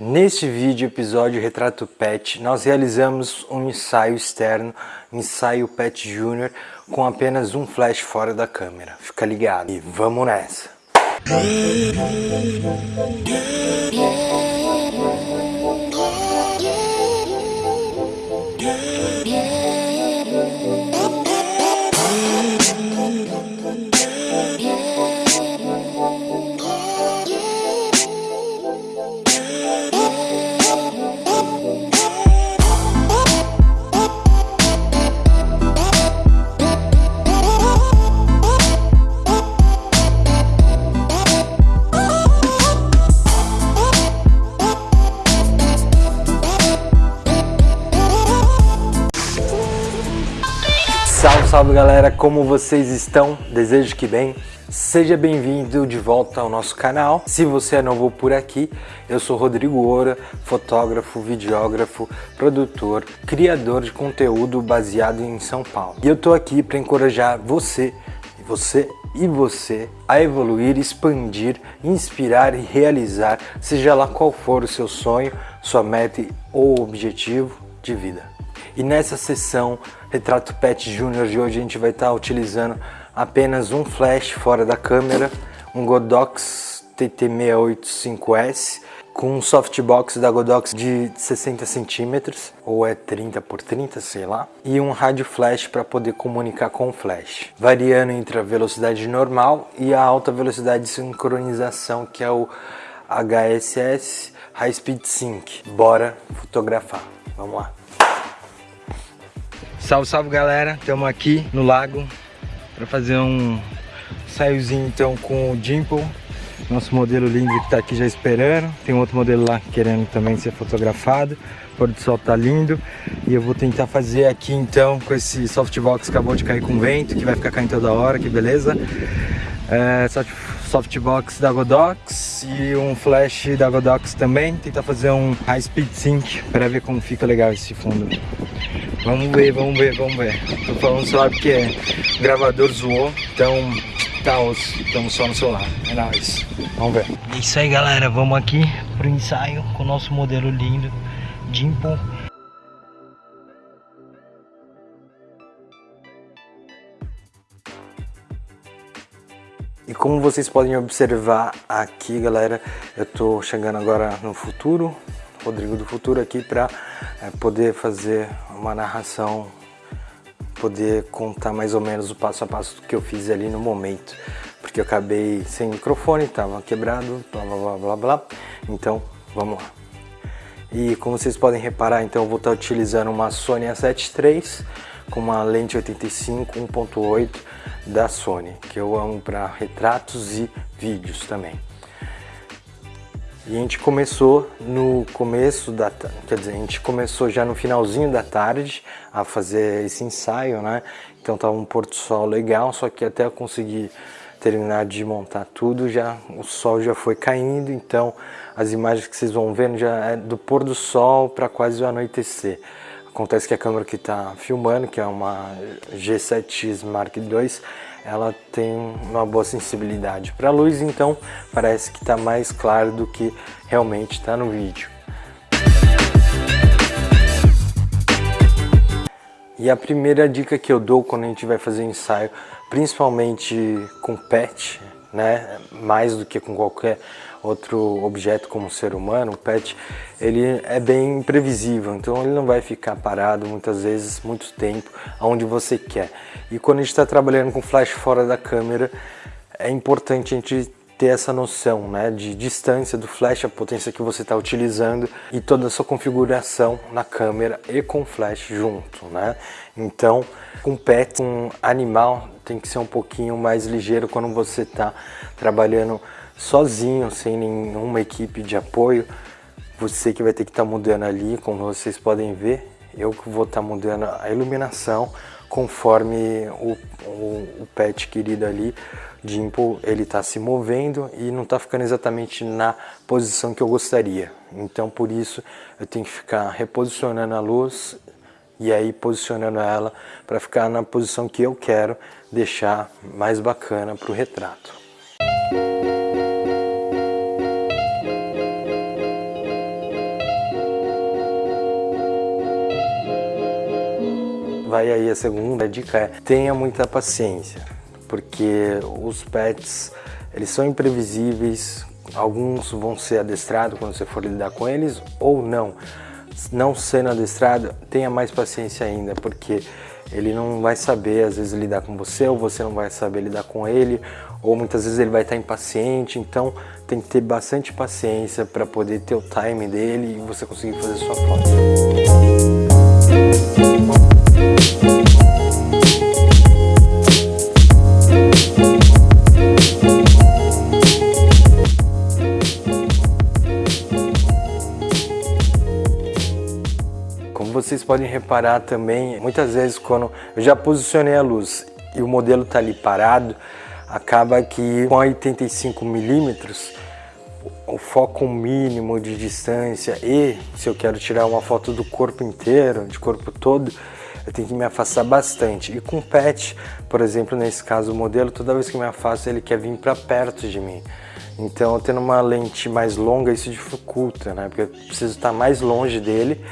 Neste vídeo, episódio Retrato Pet, nós realizamos um ensaio externo, ensaio Pet Júnior, com apenas um flash fora da câmera. Fica ligado e vamos nessa! Salve, salve galera, como vocês estão? Desejo que bem. Seja bem-vindo de volta ao nosso canal. Se você é novo por aqui, eu sou Rodrigo Oura, fotógrafo, videógrafo, produtor, criador de conteúdo baseado em São Paulo. E eu tô aqui para encorajar você, você e você a evoluir, expandir, inspirar e realizar, seja lá qual for o seu sonho, sua meta ou objetivo de vida. E nessa sessão Retrato Pet Júnior de hoje a gente vai estar utilizando apenas um flash fora da câmera, um Godox TT685S com um softbox da Godox de 60 centímetros, ou é 30 por 30, sei lá, e um rádio flash para poder comunicar com o flash, variando entre a velocidade normal e a alta velocidade de sincronização, que é o HSS High Speed Sync. Bora fotografar, vamos lá! Salve, salve galera, estamos aqui no lago para fazer um saiozinho então com o Dimple, nosso modelo lindo que está aqui já esperando. Tem outro modelo lá querendo também ser fotografado. O pôr do sol tá lindo e eu vou tentar fazer aqui então com esse softbox que acabou de cair com vento, que vai ficar caindo toda hora, que beleza. É, softbox da Godox e um flash da Godox também. Tentar fazer um high speed sync para ver como fica legal esse fundo. Vamos ver, vamos ver, vamos ver. Tô falando só porque o gravador zoou, então tá osso, estamos só no celular. É nóis. Vamos ver. É isso aí, galera. Vamos aqui pro ensaio com o nosso modelo lindo, Dimple. E como vocês podem observar aqui, galera, eu tô chegando agora no futuro, Rodrigo do Futuro aqui para é, poder fazer uma narração, poder contar mais ou menos o passo a passo do que eu fiz ali no momento, porque eu acabei sem microfone, estava quebrado, blá blá blá blá blá, então vamos lá. E como vocês podem reparar, então eu vou estar utilizando uma Sony A7 III com uma lente 85 1.8 da Sony, que eu amo para retratos e vídeos também. E a gente começou no começo da, quer dizer, a gente começou já no finalzinho da tarde a fazer esse ensaio, né? Então tava um pôr do sol legal, só que até eu conseguir terminar de montar tudo, já o sol já foi caindo, então as imagens que vocês vão vendo já é do pôr do sol para quase o anoitecer. Acontece que a câmera que está filmando, que é uma G7X Mark II, ela tem uma boa sensibilidade para a luz, então parece que está mais claro do que realmente está no vídeo. E a primeira dica que eu dou quando a gente vai fazer ensaio, principalmente com pet, né, mais do que com qualquer outro objeto como o ser humano, o pet, ele é bem imprevisível, então ele não vai ficar parado muitas vezes muito tempo onde você quer. E quando a gente está trabalhando com flash fora da câmera, é importante a gente ter essa noção né, de distância do flash, a potência que você está utilizando e toda a sua configuração na câmera e com flash junto. Né? Então, com pet, com animal, tem que ser um pouquinho mais ligeiro quando você está trabalhando sozinho, sem nenhuma equipe de apoio, você que vai ter que estar tá mudando ali, como vocês podem ver, eu que vou estar tá mudando a iluminação conforme o, o, o pet querido ali, Dimple, ele está se movendo e não está ficando exatamente na posição que eu gostaria. Então por isso eu tenho que ficar reposicionando a luz e aí posicionando ela para ficar na posição que eu quero deixar mais bacana para o retrato. Vai aí a segunda dica é tenha muita paciência, porque os pets eles são imprevisíveis, alguns vão ser adestrados quando você for lidar com eles ou não. Não sendo adestrado, tenha mais paciência ainda, porque ele não vai saber às vezes lidar com você ou você não vai saber lidar com ele ou muitas vezes ele vai estar impaciente, então tem que ter bastante paciência para poder ter o time dele e você conseguir fazer sua foto. Vocês podem reparar também, muitas vezes quando eu já posicionei a luz e o modelo está ali parado, acaba que com 85 milímetros o foco mínimo de distância e se eu quero tirar uma foto do corpo inteiro, de corpo todo, eu tenho que me afastar bastante. E com pet, por exemplo, nesse caso o modelo, toda vez que eu me afasto ele quer vir para perto de mim. Então, tendo uma lente mais longa, isso dificulta, né? Porque eu preciso estar mais longe dele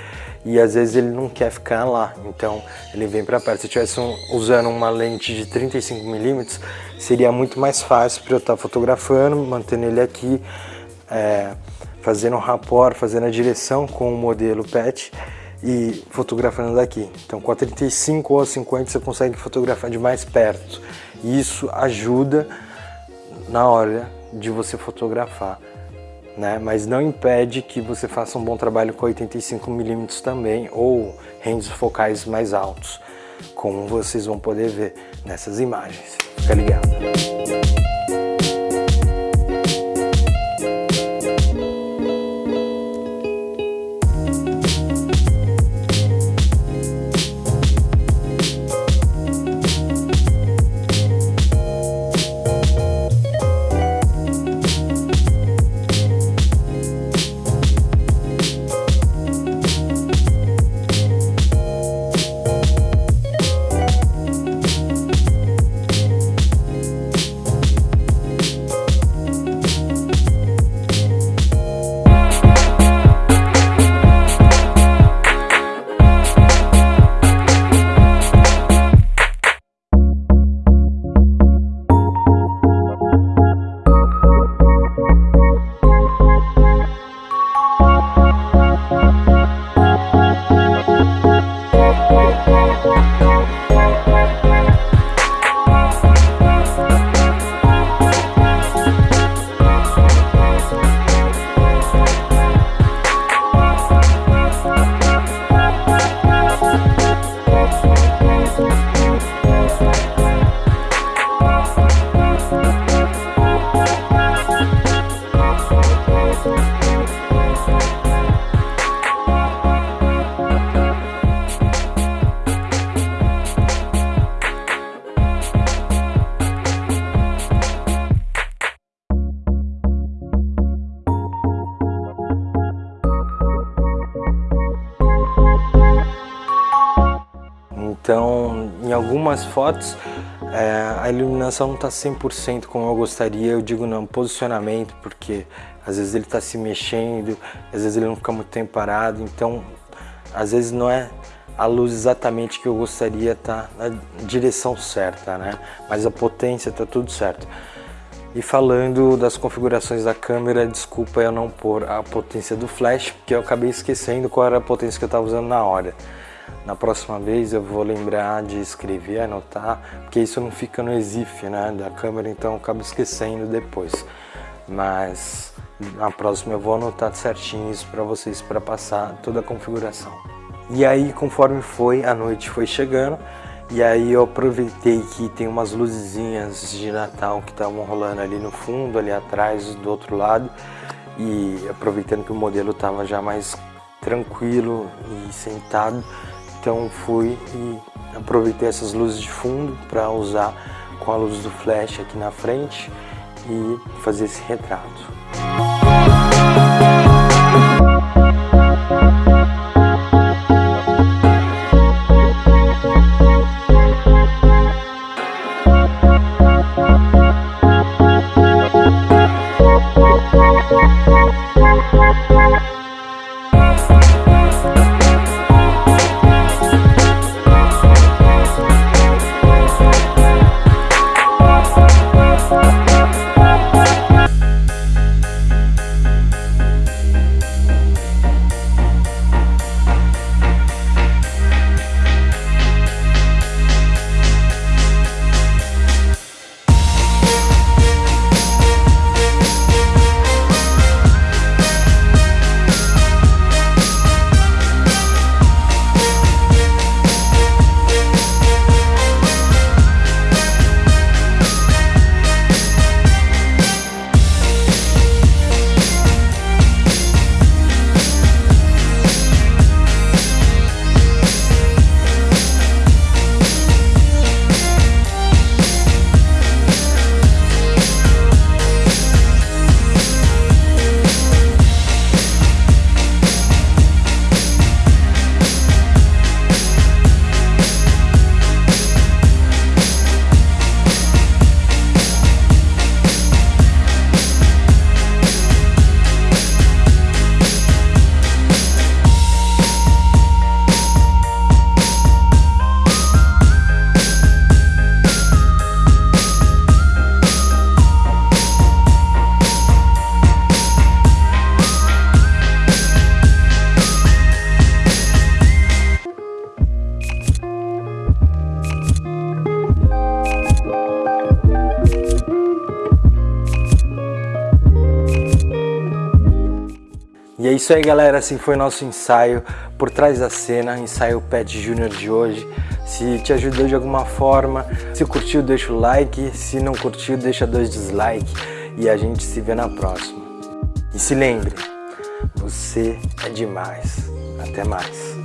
e às vezes ele não quer ficar lá, então ele vem para perto. Se eu estivesse usando uma lente de 35mm, seria muito mais fácil para eu estar fotografando, mantendo ele aqui, é, fazendo um rapport, fazendo a direção com o modelo PET e fotografando daqui. Então com a 35 ou a 50 você consegue fotografar de mais perto. E isso ajuda na hora de você fotografar né? mas não impede que você faça um bom trabalho com 85mm também ou ranges focais mais altos, como vocês vão poder ver nessas imagens. Fica ligado! Então, em algumas fotos, é, a iluminação não está 100% como eu gostaria, eu digo não, posicionamento, porque às vezes ele está se mexendo, às vezes ele não fica muito tempo parado, então às vezes não é a luz exatamente que eu gostaria tá na direção certa, né? Mas a potência tá tudo certo. E falando das configurações da câmera, desculpa eu não pôr a potência do flash, porque eu acabei esquecendo qual era a potência que eu estava usando na hora. Na próxima vez eu vou lembrar de escrever, anotar, porque isso não fica no exif né, da câmera, então eu acabo esquecendo depois. Mas na próxima eu vou anotar certinho isso para vocês, para passar toda a configuração. E aí, conforme foi, a noite foi chegando, e aí eu aproveitei que tem umas luzinhas de Natal que estavam rolando ali no fundo, ali atrás, do outro lado, e aproveitando que o modelo estava já mais tranquilo e sentado, então fui e aproveitei essas luzes de fundo para usar com a luz do flash aqui na frente e fazer esse retrato. Isso aí galera, assim foi nosso ensaio por trás da cena, ensaio Pet Júnior de hoje. Se te ajudou de alguma forma, se curtiu deixa o like, se não curtiu deixa dois dislike e a gente se vê na próxima. E se lembre, você é demais. Até mais.